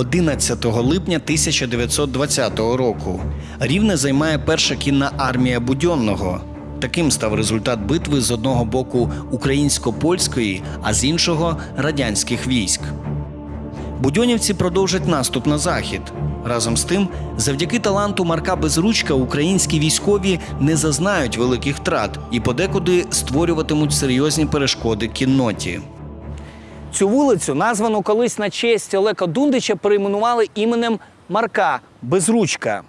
11 липня 1920 року. Рівне займає перша кінна армія Будьонного. Таким став результат битви з одного боку українсько-польської, а з іншого радянських військ. Будьонівці продовжать наступ на захід. Разом з тим, завдяки таланту Марка Безручка українські військові не зазнають великих втрат і подекуди створюватимуть серйозні перешкоди кінноті. Цю вулицю, названу колись на честь Олега Дундича, перейменували іменем Марка Безручка.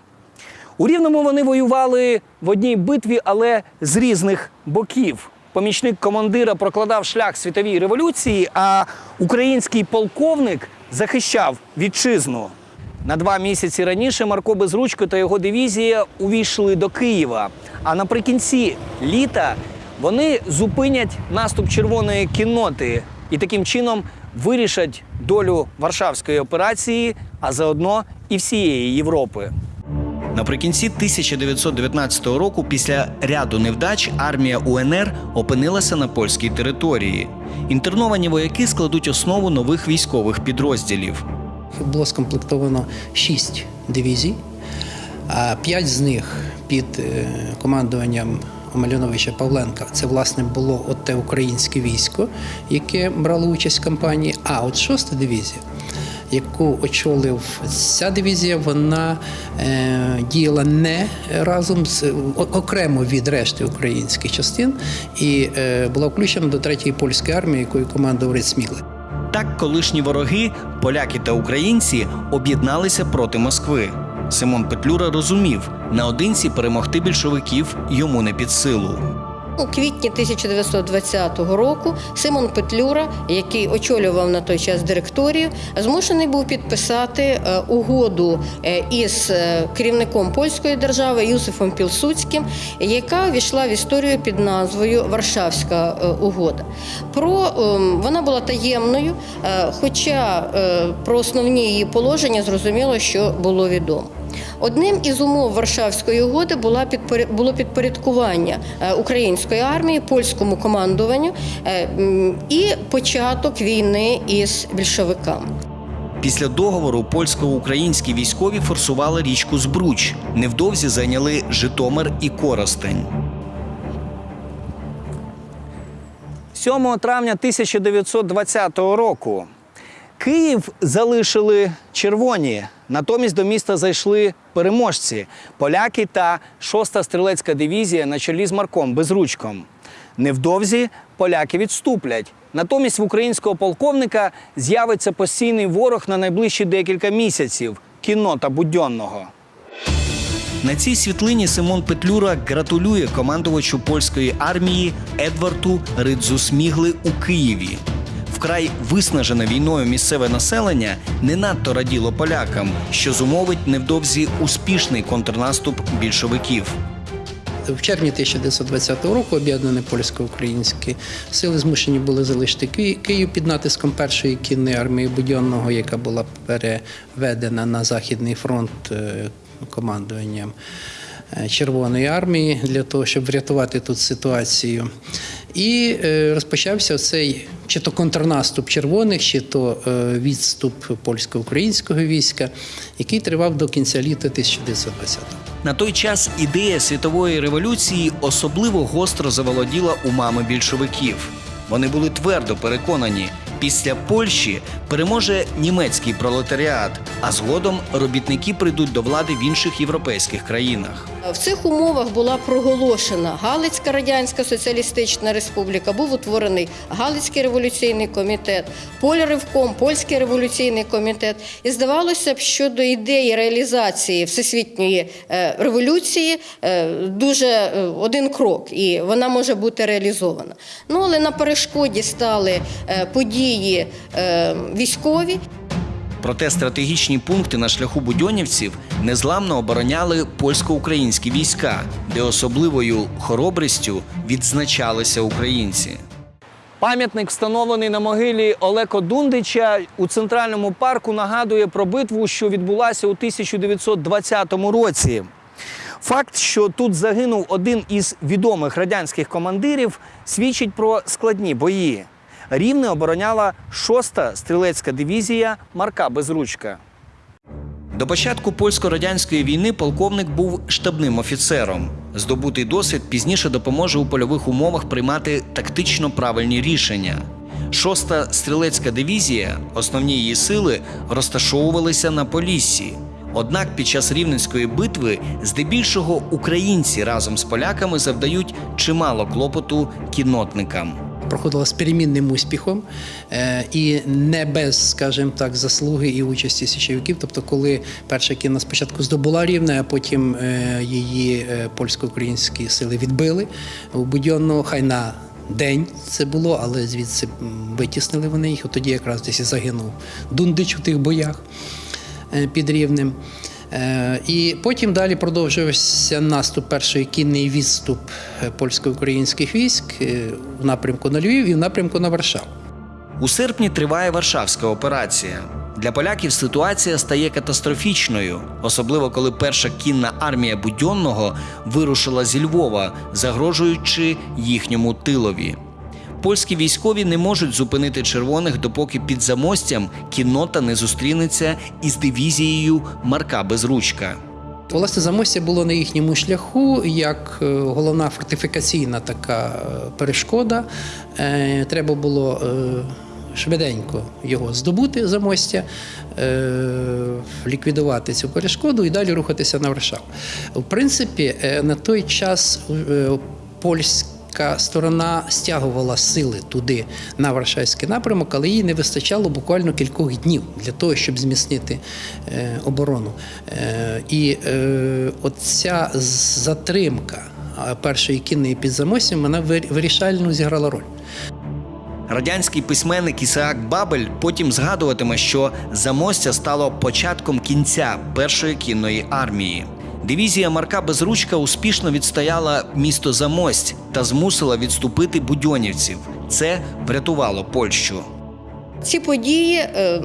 У Рівному вони воювали в одній битві, але з різних боків. Помічник командира прокладав шлях світовій революції, а український полковник захищав вітчизну. На два місяці раніше Марко Безручко та його дивізія увійшли до Києва. А наприкінці літа вони зупинять наступ червоної кінноти і таким чином вирішать долю Варшавської операції, а заодно і всієї Європи. Наприкінці 1919 року, після ряду невдач, армія УНР опинилася на польській території. Інтерновані вояки складуть основу нових військових підрозділів. Було скомплектовано шість дивізій, а п'ять з них під е, командуванням Омельяновича Павленка. Це власне було от те українське військо, яке брало участь в кампанії. А от шоста дивізія, яку очолив ця дивізія, вона е, діяла не разом з окремо від решти українських частин і е, була включена до третьої польської армії, якою командував Рид. Так, колишні вороги, поляки та українці, об'єдналися проти Москви. Симон Петлюра розумів, наодинці перемогти більшовиків йому не під силу. У квітні 1920 року Симон Петлюра, який очолював на той час директорію, змушений був підписати е, угоду е, із е, керівником польської держави Юсифом Пілсуцьким, яка війшла в історію під назвою Варшавська угода. Про ем, вона була таємною, хоча про основні її положення зрозуміло, що було відомо. Одним із умов Варшавської угоди була було підпорядкування е, української армії польському командуванню е, і початок війни із більшовиками. Після договору польсько-українські військові форсували річку Збруч. Невдовзі зайняли Житомир і Коростень. 7 травня 1920 року Київ залишили червоні. Натомість до міста зайшли переможці поляки та 6-та стрілецька дивізія на чолі з Марком Безручком. Невдовзі поляки відступлять. Натомість в українського полковника з'явиться постійний ворог на найближчі декілька місяців кіннота Будьонного. На цій світлині Симон Петлюра гратулює командувачу польської армії Едварту Ридзу Смігли у Києві. Вкрай виснажене війною місцеве населення не надто раділо полякам, що зумовить невдовзі успішний контрнаступ більшовиків. В червні 1920 року об'єднані польсько-українські сили змушені були залишити Ки- Київ під натиском першої кінної армії Будьонного, яка була переведена на Західний фронт е, командуванням е, Червоної армії для того, щоб врятувати тут ситуацію. І е, розпочався цей чи то контрнаступ червоних, чи то е, відступ польсько-українського війська, який тривав до кінця літа 1920-го. На той час ідея світової революції особливо гостро заволоділа умами більшовиків. Вони були твердо переконані, після Польщі переможе німецький пролетаріат, а згодом робітники прийдуть до влади в інших європейських країнах. В цих умовах була проголошена Галицька Радянська Соціалістична Республіка, був утворений Галицький революційний комітет, Польревком, Польський революційний комітет. І здавалося б, що до ідеї реалізації всесвітньої е, революції е, дуже е, один крок, і вона може бути реалізована. Ну але на перешкоді стали події е, військові. Проте стратегічні пункти на шляху будьонівців незламно обороняли польсько-українські війська, де особливою хоробрістю відзначалися українці. Пам'ятник, встановлений на могилі Олеко Дундича у центральному парку, нагадує про битву, що відбулася у 1920 році. Факт, що тут загинув один із відомих радянських командирів, свідчить про складні бої. Рівне обороняла 6-та стрілецька дивізія Марка Безручка. До початку польсько-радянської війни полковник був штабним офіцером. Здобутий досвід пізніше допоможе у польових умовах приймати тактично правильні рішення. Шоста стрілецька дивізія, основні її сили розташовувалися на Поліссі. Однак під час рівненської битви здебільшого українці разом з поляками завдають чимало клопоту кіннотникам. Проходила з перемінним успіхом е, і не без, скажімо так, заслуги і участі січовиків. Тобто, коли перша кіна спочатку здобула рівне, а потім е, її е, польсько-українські сили відбили у Будьонного, хай на день це було, але звідси витіснили вони їх. От тоді якраз десь і загинув Дундич у тих боях під рівнем. Е, І потім далі продовжувався наступ, перший кінний відступ е, польсько-українських військ е, в напрямку на Львів і в напрямку на Варшаву. У серпні триває Варшавська операція. Для поляків ситуація стає катастрофічною, особливо коли перша кінна армія Будьонного вирушила зі Львова, загрожуючи їхньому тилові. Польські військові не можуть зупинити червоних, допоки під замостям кіннота не зустрінеться із дивізією Марка Безручка. Власне, замостя було на їхньому шляху як е, головна фортифікаційна така е, перешкода. Е, Треба було швиденько його здобути замостя, ліквідувати цю перешкоду і далі рухатися на Варшаву. В принципі, на той час польська сторона стягувала сили туди на Варшавський напрямок, але їй не вистачало буквально кількох днів для того, щоб зміцнити е, оборону. Е, і е, оця затримка першої кінної під замостям, вона вир- вирішальну зіграла роль. Радянський письменник Ісаак Бабель потім згадуватиме, що замостя стало початком кінця першої кінної армії. Дивізія Марка Безручка успішно відстояла місто Замость та змусила відступити будьонівців. Це врятувало Польщу. Ці події е,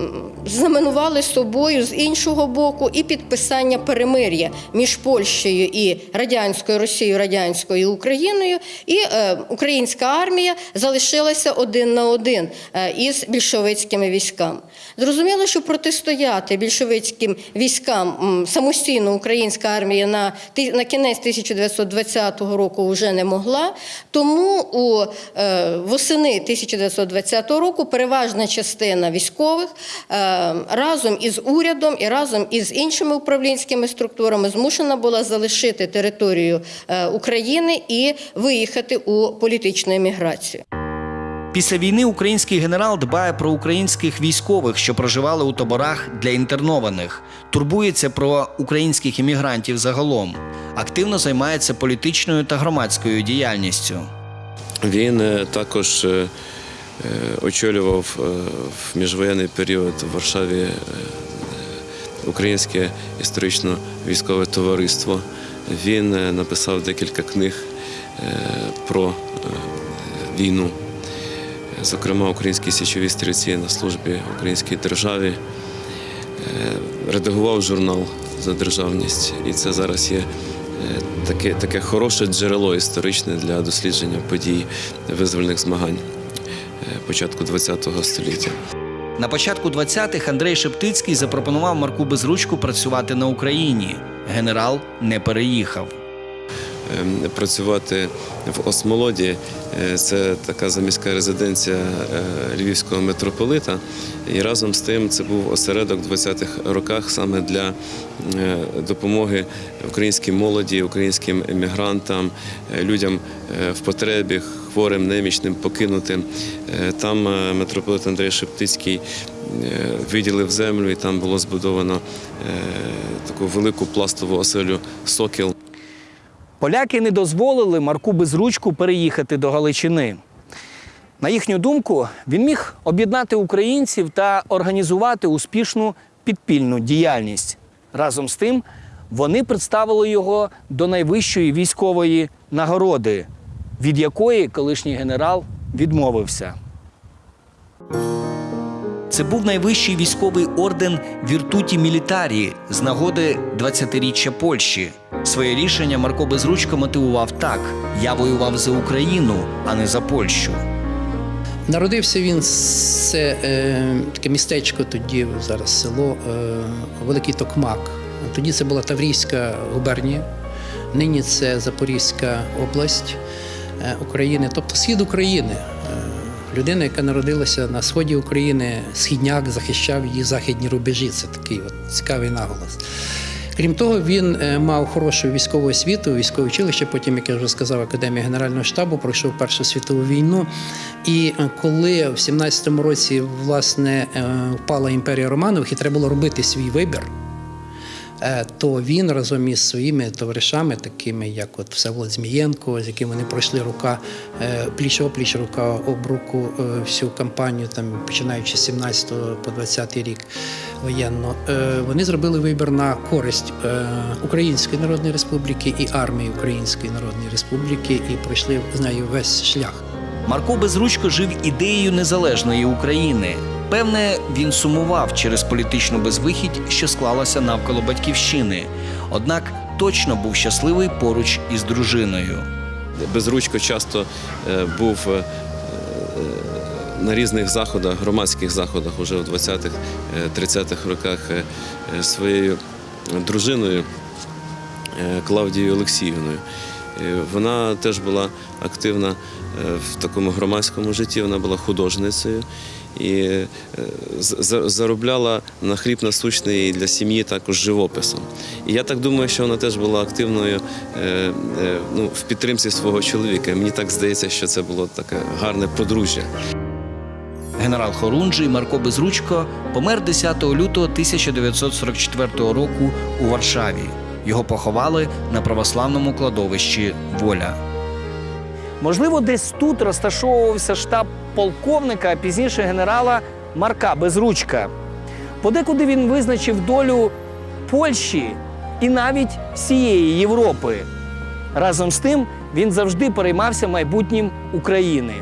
знаменували собою з іншого боку і підписання перемир'я між Польщею і радянською Росією, радянською Україною, і е, українська армія залишилася один на один е, із більшовицькими військами. Зрозуміло, що протистояти більшовицьким військам самостійно українська армія на, кінець 1920 року вже не могла. Тому у восени 1920 року переважна частина військових е, разом із урядом і разом із іншими управлінськими структурами змушена була залишити територію е, України і виїхати у політичну еміграцію. Після війни український генерал дбає про українських військових, що проживали у таборах для інтернованих, турбується про українських іммігрантів загалом, активно займається політичною та громадською діяльністю. Він е, також очолював е, в міжвоєнний період в Варшаві е, Українське історично-військове товариство. Він е, написав декілька книг е, про е, війну. Зокрема, українські січові стрільці на службі українській державі. Е, Редагував журнал за державність, і це зараз є е, таке, таке хороше джерело історичне для дослідження подій визвольних змагань е, початку ХХ століття. На початку 20-х Андрей Шептицький запропонував Марку Безручку працювати на Україні. Генерал не переїхав. Ем, Працювати в Осмолоді е, це така заміська резиденція е, львівського митрополита. І разом з тим це був осередок в 20-х роках саме для е, допомоги українській молоді, українським емігрантам, людям в потребі, хворим, немічним, покинутим. Там митрополит Андрей Шептицький виділив землю, і там було збудовано таку велику пластову оселю Сокіл. Поляки не дозволили Марку Безручку переїхати до Галичини. На їхню думку, він міг об'єднати українців та організувати успішну підпільну діяльність. Разом з тим, вони представили його до найвищої військової нагороди, від якої колишній генерал відмовився. Це був найвищий військовий орден Віртуті Мілітарі з нагоди 20-річчя Польщі. Своє рішення Марко Безручко мотивував так: я воював за Україну, а не за Польщу. Народився він це е, таке містечко тоді, зараз село е, Великий Токмак. Тоді це була Таврійська губернія, нині це Запорізька область е, України, тобто схід України. Е, людина, яка народилася на сході України, східняк захищав її західні рубежі. Це такий от цікавий наголос. Крім того, він е, мав хорошу військову освіту, військове училище. Потім, як я вже сказав, академія Генерального штабу пройшов Першу світову війну. І е, коли в 17-му році власне е, впала імперія Романових, і треба було робити свій вибір. Е, То він разом із своїми товаришами, такими як от Всеволод Змієнко, з яким вони пройшли рука е, пліч опліч, рука об руку е, всю кампанію, там починаючи з 17 по 20 рік воєнно, вони зробили вибір на користь Української Народної Республіки і армії Української Народної Республіки і пройшли з нею весь шлях. Марко Безручко жив ідеєю незалежної України. Певне, він сумував через політичну безвихідь, що склалася навколо батьківщини. Однак точно був щасливий поруч із дружиною. Безручко часто е, був е, на різних заходах, громадських заходах уже в 20-х, е, 30-х роках е, е, своєю дружиною е, Клавдією Олексіївною. Е, Вона теж була активна е, в такому громадському житті, вона була художницею і е, заробляла на хліб насущний для сім'ї також живописом. І я так думаю, що вона теж була активною е, е, ну, в підтримці свого чоловіка. Мені так здається, що це було таке гарне подружжя. Генерал Хорунжий Марко Безручко помер 10 лютого 1944 року у Варшаві. Його поховали на православному кладовищі Воля. Можливо, десь тут розташовувався штаб полковника, а пізніше генерала Марка Безручка. Подекуди він визначив долю Польщі і навіть всієї Європи. Разом з тим він завжди переймався майбутнім України.